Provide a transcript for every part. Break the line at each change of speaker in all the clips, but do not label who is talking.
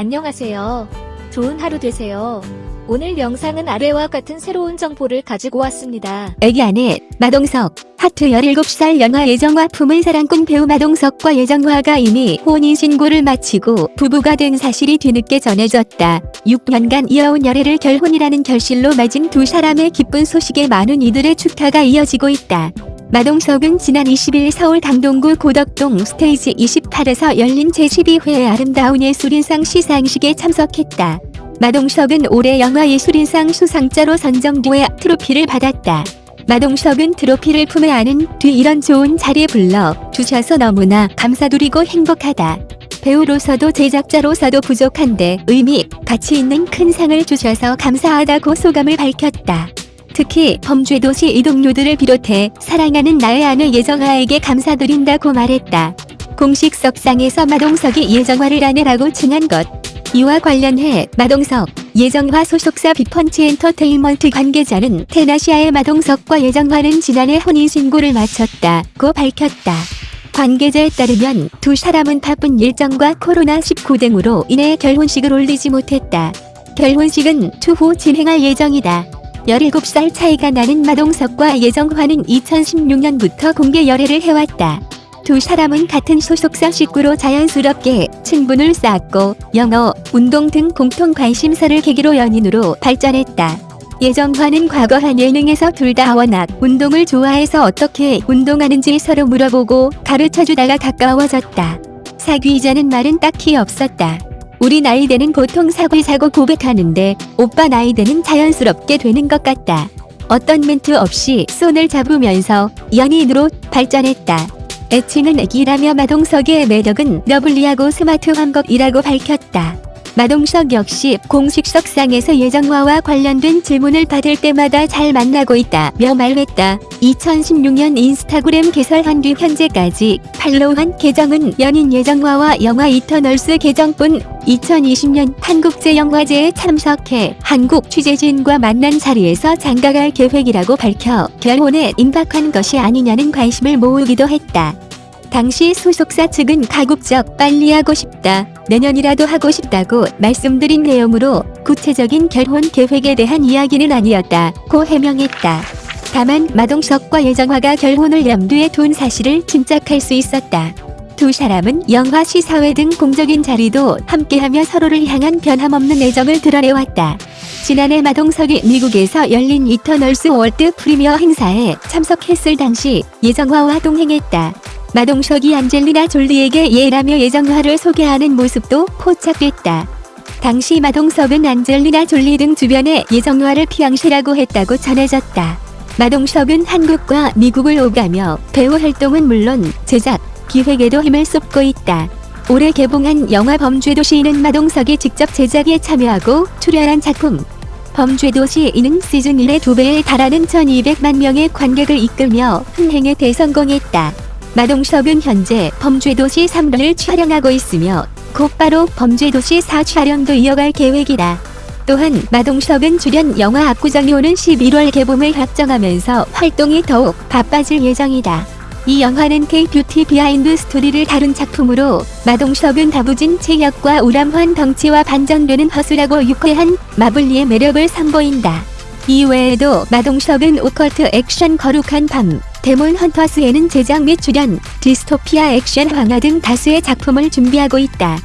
안녕하세요. 좋은 하루 되세요. 오늘 영상은 아래와 같은 새로운 정보를 가지고 왔습니다.
애기 아내 마동석 하트 17살 영화 예정화 품은 사랑꾼 배우 마동석과 예정화가 이미 혼인신고를 마치고 부부가 된 사실이 뒤늦게 전해졌다. 6년간 이어온 열애를 결혼이라는 결실로 맺은 두 사람의 기쁜 소식에 많은 이들의 축하가 이어지고 있다. 마동석은 지난 20일 서울 강동구 고덕동 스테이지 28에서 열린 제12회 아름다운 예술인상 시상식에 참석했다. 마동석은 올해 영화예술인상 수상자로 선정돼 트로피를 받았다. 마동석은 트로피를 품에 안은 뒤 이런 좋은 자리에 불러 주셔서 너무나 감사드리고 행복하다. 배우로서도 제작자로서도 부족한데 의미, 가치 있는 큰 상을 주셔서 감사하다고 소감을 밝혔다. 특히 범죄도시 이동료들을 비롯해 사랑하는 나의 아내 예정아에게 감사드린다고 말했다. 공식 석상에서 마동석이 예정화를 아내라고 칭한 것. 이와 관련해 마동석, 예정화 소속사 비펀치 엔터테인먼트 관계자는 테나시아의 마동석과 예정화는 지난해 혼인신고를 마쳤다고 밝혔다. 관계자에 따르면 두 사람은 바쁜 일정과 코로나19 등으로 인해 결혼식을 올리지 못했다. 결혼식은 추후 진행할 예정이다. 17살 차이가 나는 마동석과 예정화는 2016년부터 공개 열애를 해왔다. 두 사람은 같은 소속사 식구로 자연스럽게 친분을 쌓았고 영어, 운동 등 공통 관심사를 계기로 연인으로 발전했다. 예정화는 과거 한 예능에서 둘 다 워낙 운동을 좋아해서 어떻게 운동하는지 서로 물어보고 가르쳐주다가 가까워졌다. 사귀자는 말은 딱히 없었다. 우리 나이대는 보통 사귀자고 고백하는데 오빠 나이대는 자연스럽게 되는 것 같다. 어떤 멘트 없이 손을 잡으면서 연인으로 발전했다. 애칭은 애기라며 마동석의 매력은 lovely하고 스마트한 것이라고 밝혔다. 마동석 역시 공식 석상에서 예정화와 관련된 질문을 받을 때마다 잘 만나고 있다며 말했다. 2016년 인스타그램 개설한 뒤 현재까지 팔로우한 계정은 연인 예정화와 영화 이터널스 계정뿐 2020년 한국제영화제에 참석해 한국 취재진과 만난 자리에서 장가갈 계획이라고 밝혀 결혼에 임박한 것이 아니냐는 관심을 모으기도 했다. 당시 소속사 측은 가급적 빨리 하고 싶다, 내년이라도 하고 싶다고 말씀드린 내용으로 구체적인 결혼 계획에 대한 이야기는 아니었다고 해명했다. 다만 마동석과 예정화가 결혼을 염두에 둔 사실을 짐작할 수 있었다. 두 사람은 영화 시사회 등 공적인 자리도 함께하며 서로를 향한 변함없는 애정을 드러내왔다. 지난해 마동석이 미국에서 열린 이터널스 월드 프리미어 행사에 참석했을 당시 예정화와 동행했다. 마동석이 안젤리나 졸리에게 예라며 예정화를 소개하는 모습도 포착됐다. 당시 마동석은 안젤리나 졸리 등 주변에 예정화를 피양시라고 했다고 전해졌다. 마동석은 한국과 미국을 오가며 배우 활동은 물론 제작, 기획에도 힘을 쏟고 있다. 올해 개봉한 영화 범죄도시는 마동석이 직접 제작에 참여하고 출연한 작품. 범죄도시 이는 시즌 1의 두 배에 달하는 1200만 명의 관객을 이끌며 흥행에 대성공했다. 마동석은 현재 범죄도시 3를 촬영하고 있으며 곧바로 범죄도시 4 촬영도 이어갈 계획이다. 또한 마동석은 출연 영화 압구정이 오는 11월 개봉을 확정하면서 활동이 더욱 바빠질 예정이다. 이 영화는 K-뷰티 비하인드 스토리를 다룬 작품으로 마동석은 다부진 체격과 우람한 덩치와 반전되는 허술하고 유쾌한 마블리의 매력을 선보인다. 이외에도 마동석은 오컬트 액션 거룩한 밤, 데몬 헌터스에는 제작 및 출연, 디스토피아 액션 황야 등 다수의 작품을 준비하고 있다.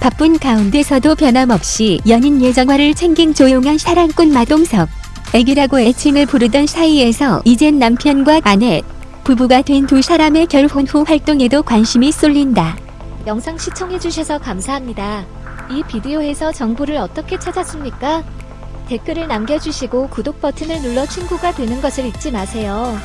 바쁜 가운데서도 변함없이 연인 예정화를 챙긴 조용한 사랑꾼 마동석. 애기라고 애칭을 부르던 사이에서 이젠 남편과 아내, 부부가 된 두 사람의 결혼 후 활동에도 관심이 쏠린다.
영상 시청해주셔서 감사합니다. 이 비디오에서 정보를 어떻게 찾았습니까? 댓글을 남겨주시고 구독 버튼을 눌러 친구가 되는 것을 잊지 마세요.